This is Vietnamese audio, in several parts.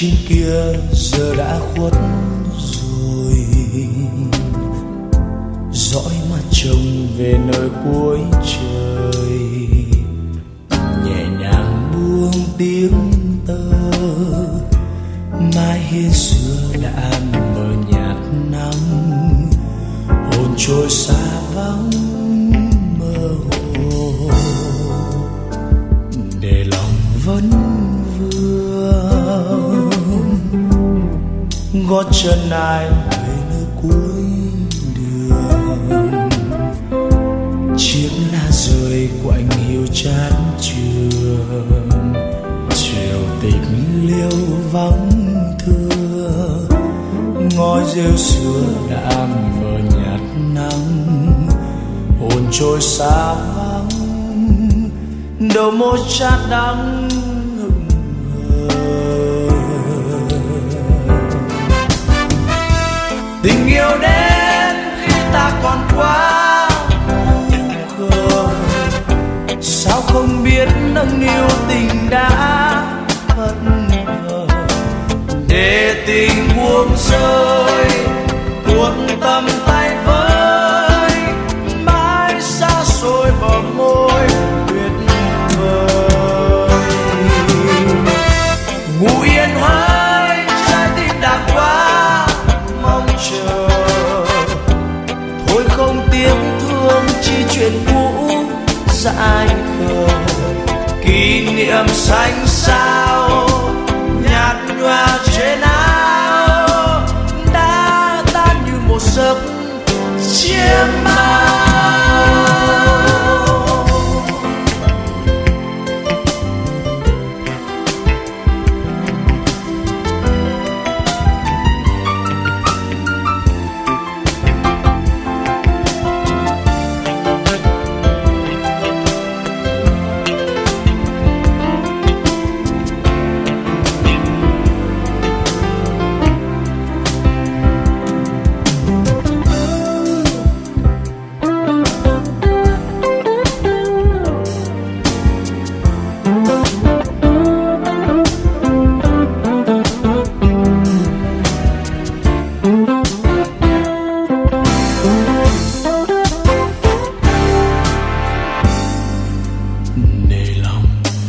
trên kia giờ đã khuất rồi. Dõi mắt trông về nơi cuối trời. Nhẹ nhàng buông tiếng tơ. Mai hiên xưa đã mờ nhạt nắng. Hồn trôi xa gót chân ai về nơi cuối đường. Chiếc lá rơi của anh hiu chán trường chiều tịch liêu vắng thưa. Ngói rêu xưa đã mờ nhạt nắng. Hồn trôi xa vắng. Đầu môi chát đắng. Biết nâng niu tình đã phất vờ để tình buông rơi tuôn tâm kỷ niệm xanh sao, nhạt nhòa trên áo, đã tan như một giấc chiêm bao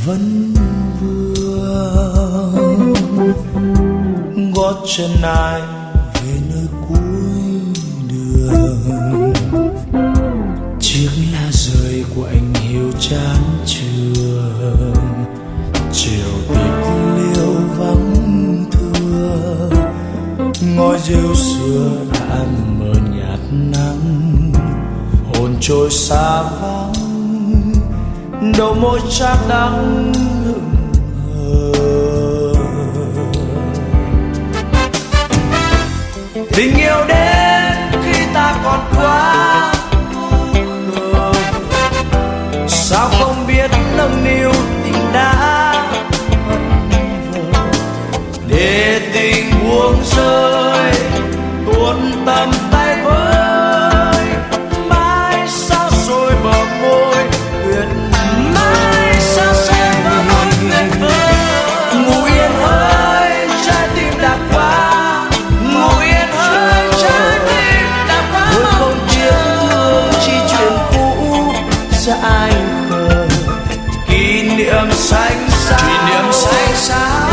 vẫn vương. Gót chân ai về nơi cuối đường? Chiếc lá rơi của anh hiu chán trường. Chiều tịch liêu vắng thưa ngôi rêu xưa đã mờ nhạt nắng. Hồn trôi xa vắng đầu môi chát đắng. Hững hờ tình yêu đến khi ta còn quá khờ sao không biết nâng niu tình đã để tình buông rơi, tuôn tâm niệm xanh xa kỷ niệm xanh. Xa